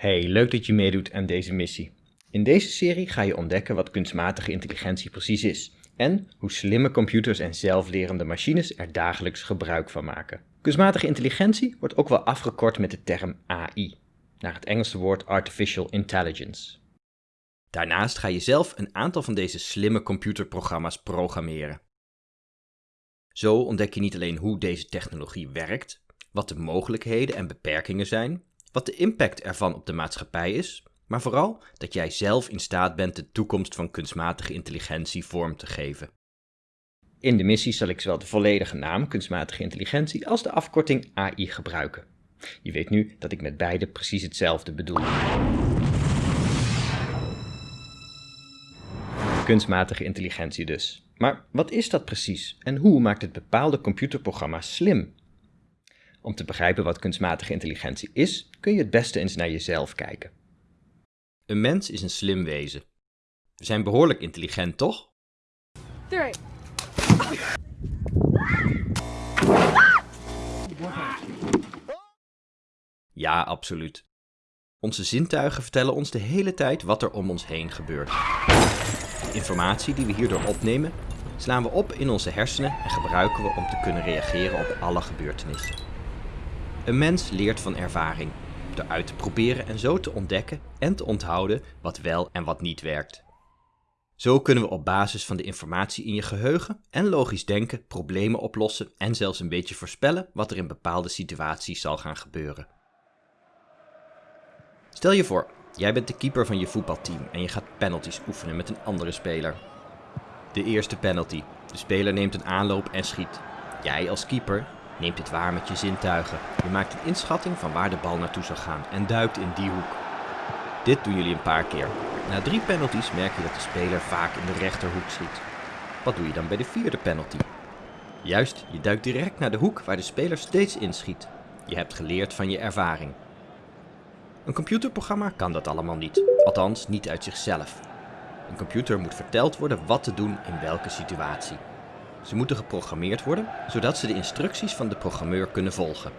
Hey, leuk dat je meedoet aan deze missie. In deze serie ga je ontdekken wat kunstmatige intelligentie precies is en hoe slimme computers en zelflerende machines er dagelijks gebruik van maken. Kunstmatige intelligentie wordt ook wel afgekort met de term AI, naar het Engelse woord Artificial Intelligence. Daarnaast ga je zelf een aantal van deze slimme computerprogramma's programmeren. Zo ontdek je niet alleen hoe deze technologie werkt, wat de mogelijkheden en beperkingen zijn, wat de impact ervan op de maatschappij is, maar vooral dat jij zelf in staat bent de toekomst van kunstmatige intelligentie vorm te geven. In de missie zal ik zowel de volledige naam kunstmatige intelligentie als de afkorting AI gebruiken. Je weet nu dat ik met beide precies hetzelfde bedoel. Kunstmatige intelligentie dus. Maar wat is dat precies en hoe maakt het bepaalde computerprogramma slim? Om te begrijpen wat kunstmatige intelligentie is, kun je het beste eens naar jezelf kijken. Een mens is een slim wezen. We zijn behoorlijk intelligent, toch? Three. Ja, absoluut. Onze zintuigen vertellen ons de hele tijd wat er om ons heen gebeurt. De informatie die we hierdoor opnemen, slaan we op in onze hersenen en gebruiken we om te kunnen reageren op alle gebeurtenissen. Een mens leert van ervaring, door uit te proberen en zo te ontdekken en te onthouden wat wel en wat niet werkt. Zo kunnen we op basis van de informatie in je geheugen en logisch denken problemen oplossen en zelfs een beetje voorspellen wat er in bepaalde situaties zal gaan gebeuren. Stel je voor, jij bent de keeper van je voetbalteam en je gaat penalties oefenen met een andere speler. De eerste penalty. De speler neemt een aanloop en schiet. Jij als keeper neemt dit waar met je zintuigen. Je maakt een inschatting van waar de bal naartoe zal gaan en duikt in die hoek. Dit doen jullie een paar keer. Na drie penalties merk je dat de speler vaak in de rechterhoek schiet. Wat doe je dan bij de vierde penalty? Juist, je duikt direct naar de hoek waar de speler steeds inschiet. Je hebt geleerd van je ervaring. Een computerprogramma kan dat allemaal niet, althans niet uit zichzelf. Een computer moet verteld worden wat te doen in welke situatie. Ze moeten geprogrammeerd worden, zodat ze de instructies van de programmeur kunnen volgen.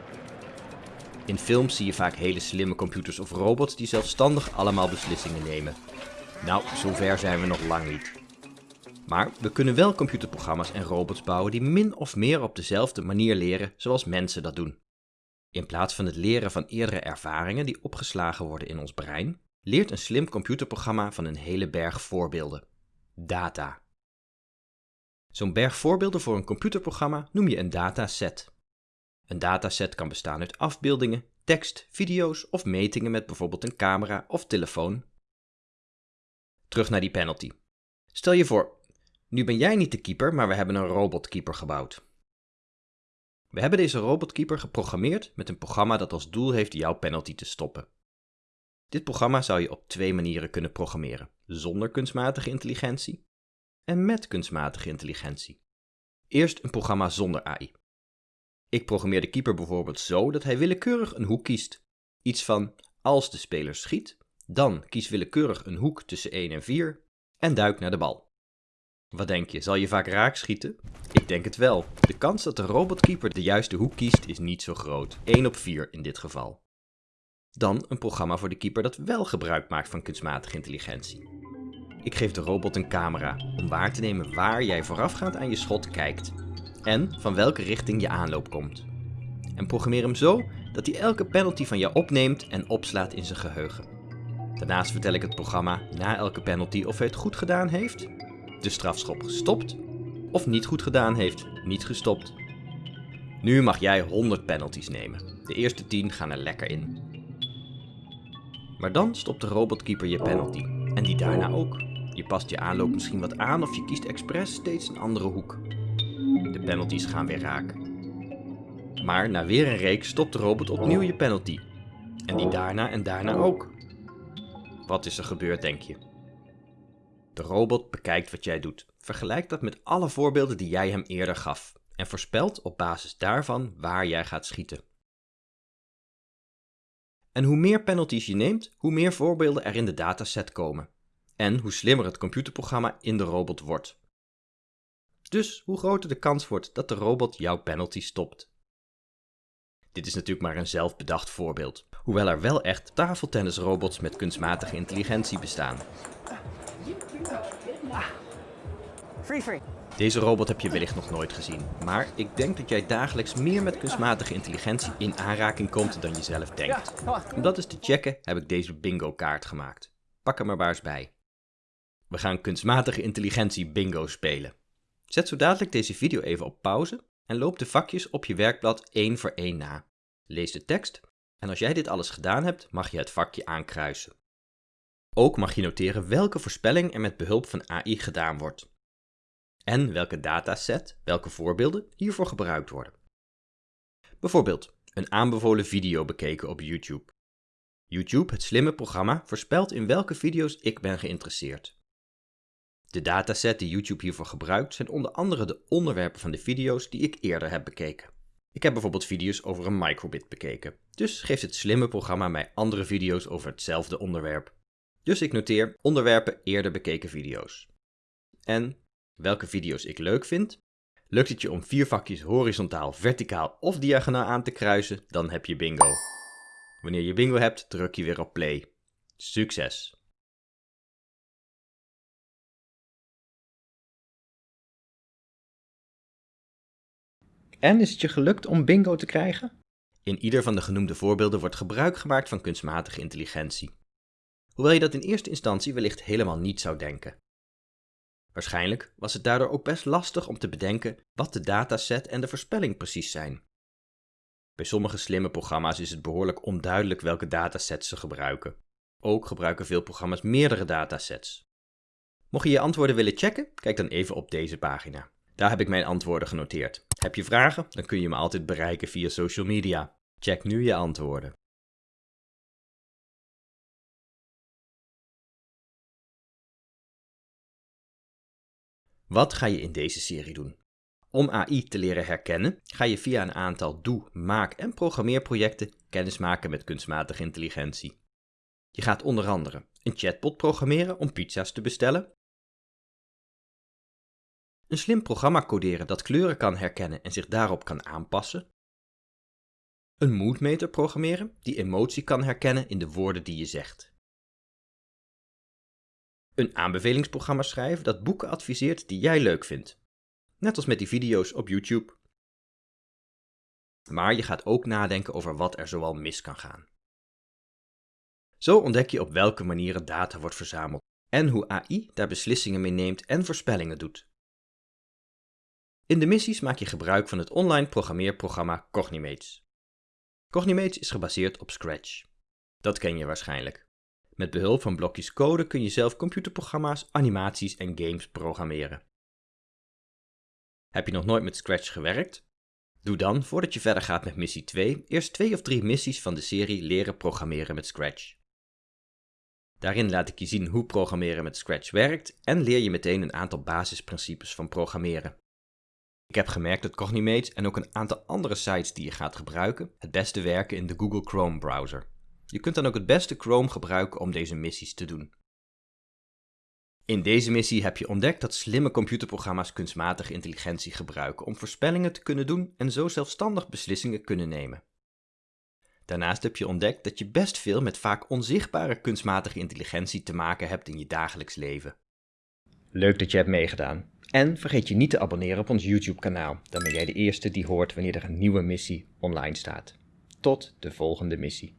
In films zie je vaak hele slimme computers of robots die zelfstandig allemaal beslissingen nemen. Nou, zover zijn we nog lang niet. Maar we kunnen wel computerprogramma's en robots bouwen die min of meer op dezelfde manier leren zoals mensen dat doen. In plaats van het leren van eerdere ervaringen die opgeslagen worden in ons brein, leert een slim computerprogramma van een hele berg voorbeelden. Data. Zo'n berg voorbeelden voor een computerprogramma noem je een dataset. Een dataset kan bestaan uit afbeeldingen, tekst, video's of metingen met bijvoorbeeld een camera of telefoon. Terug naar die penalty. Stel je voor, nu ben jij niet de keeper, maar we hebben een robotkeeper gebouwd. We hebben deze robotkeeper geprogrammeerd met een programma dat als doel heeft jouw penalty te stoppen. Dit programma zou je op twee manieren kunnen programmeren: zonder kunstmatige intelligentie en met kunstmatige intelligentie. Eerst een programma zonder AI. Ik programmeer de keeper bijvoorbeeld zo dat hij willekeurig een hoek kiest. Iets van als de speler schiet, dan kies willekeurig een hoek tussen 1 en 4 en duik naar de bal. Wat denk je, zal je vaak raak schieten? Ik denk het wel. De kans dat de robotkeeper de juiste hoek kiest is niet zo groot. 1 op 4 in dit geval. Dan een programma voor de keeper dat wel gebruik maakt van kunstmatige intelligentie. Ik geef de robot een camera om waar te nemen waar jij voorafgaand aan je schot kijkt en van welke richting je aanloop komt. En programmeer hem zo dat hij elke penalty van jou opneemt en opslaat in zijn geheugen. Daarnaast vertel ik het programma na elke penalty of hij het goed gedaan heeft, de strafschop gestopt of niet goed gedaan heeft, niet gestopt. Nu mag jij 100 penalties nemen. De eerste 10 gaan er lekker in. Maar dan stopt de robotkeeper je penalty. En die daarna ook. Past je aanloop misschien wat aan of je kiest expres steeds een andere hoek. De penalties gaan weer raak. Maar na weer een reeks stopt de robot opnieuw je penalty. En die daarna en daarna ook. Wat is er gebeurd, denk je? De robot bekijkt wat jij doet, vergelijkt dat met alle voorbeelden die jij hem eerder gaf en voorspelt op basis daarvan waar jij gaat schieten. En hoe meer penalties je neemt, hoe meer voorbeelden er in de dataset komen. En hoe slimmer het computerprogramma in de robot wordt. Dus hoe groter de kans wordt dat de robot jouw penalty stopt. Dit is natuurlijk maar een zelfbedacht voorbeeld, hoewel er wel echt tafeltennisrobots met kunstmatige intelligentie bestaan. Free free. Deze robot heb je wellicht nog nooit gezien, maar ik denk dat jij dagelijks meer met kunstmatige intelligentie in aanraking komt dan je zelf denkt. Om dat eens te checken heb ik deze bingo kaart gemaakt. Pak hem er maar eens bij. We gaan kunstmatige intelligentie bingo spelen. Zet zo dadelijk deze video even op pauze en loop de vakjes op je werkblad één voor één na. Lees de tekst en als jij dit alles gedaan hebt, mag je het vakje aankruisen. Ook mag je noteren welke voorspelling er met behulp van AI gedaan wordt. En welke dataset, welke voorbeelden hiervoor gebruikt worden. Bijvoorbeeld een aanbevolen video bekeken op YouTube. YouTube, het slimme programma, voorspelt in welke video's ik ben geïnteresseerd. De dataset die YouTube hiervoor gebruikt zijn onder andere de onderwerpen van de video's die ik eerder heb bekeken. Ik heb bijvoorbeeld video's over een microbit bekeken, dus geeft het slimme programma mij andere video's over hetzelfde onderwerp. Dus ik noteer onderwerpen eerder bekeken video's. En welke video's ik leuk vind. Lukt het je om vier vakjes horizontaal, verticaal of diagonaal aan te kruisen, dan heb je bingo. Wanneer je bingo hebt, druk je weer op play. Succes! En is het je gelukt om bingo te krijgen? In ieder van de genoemde voorbeelden wordt gebruik gemaakt van kunstmatige intelligentie. Hoewel je dat in eerste instantie wellicht helemaal niet zou denken. Waarschijnlijk was het daardoor ook best lastig om te bedenken wat de dataset en de voorspelling precies zijn. Bij sommige slimme programma's is het behoorlijk onduidelijk welke datasets ze gebruiken. Ook gebruiken veel programma's meerdere datasets. Mocht je je antwoorden willen checken, kijk dan even op deze pagina. Daar heb ik mijn antwoorden genoteerd. Heb je vragen? Dan kun je me altijd bereiken via social media. Check nu je antwoorden. Wat ga je in deze serie doen? Om AI te leren herkennen, ga je via een aantal doe-, maak- en programmeerprojecten kennis maken met kunstmatige intelligentie. Je gaat onder andere een chatbot programmeren om pizza's te bestellen, een slim programma coderen dat kleuren kan herkennen en zich daarop kan aanpassen, een moodmeter programmeren die emotie kan herkennen in de woorden die je zegt, een aanbevelingsprogramma schrijven dat boeken adviseert die jij leuk vindt. Net als met die video's op YouTube. Maar je gaat ook nadenken over wat er zoal mis kan gaan. Zo ontdek je op welke manieren data wordt verzameld en hoe AI daar beslissingen mee neemt en voorspellingen doet. In de missies maak je gebruik van het online programmeerprogramma Cognimates. Cognimates is gebaseerd op Scratch. Dat ken je waarschijnlijk. Met behulp van blokjes code kun je zelf computerprogramma's, animaties en games programmeren. Heb je nog nooit met Scratch gewerkt? Doe dan, voordat je verder gaat met missie 2, eerst twee of drie missies van de serie Leren programmeren met Scratch. Daarin laat ik je zien hoe programmeren met Scratch werkt en leer je meteen een aantal basisprincipes van programmeren. Ik heb gemerkt dat Cognimates en ook een aantal andere sites die je gaat gebruiken het beste werken in de Google Chrome browser. Je kunt dan ook het beste Chrome gebruiken om deze missies te doen. In deze missie heb je ontdekt dat slimme computerprogramma's kunstmatige intelligentie gebruiken om voorspellingen te kunnen doen en zo zelfstandig beslissingen kunnen nemen. Daarnaast heb je ontdekt dat je best veel met vaak onzichtbare kunstmatige intelligentie te maken hebt in je dagelijks leven. Leuk dat je hebt meegedaan. En vergeet je niet te abonneren op ons YouTube kanaal, dan ben jij de eerste die hoort wanneer er een nieuwe missie online staat. Tot de volgende missie.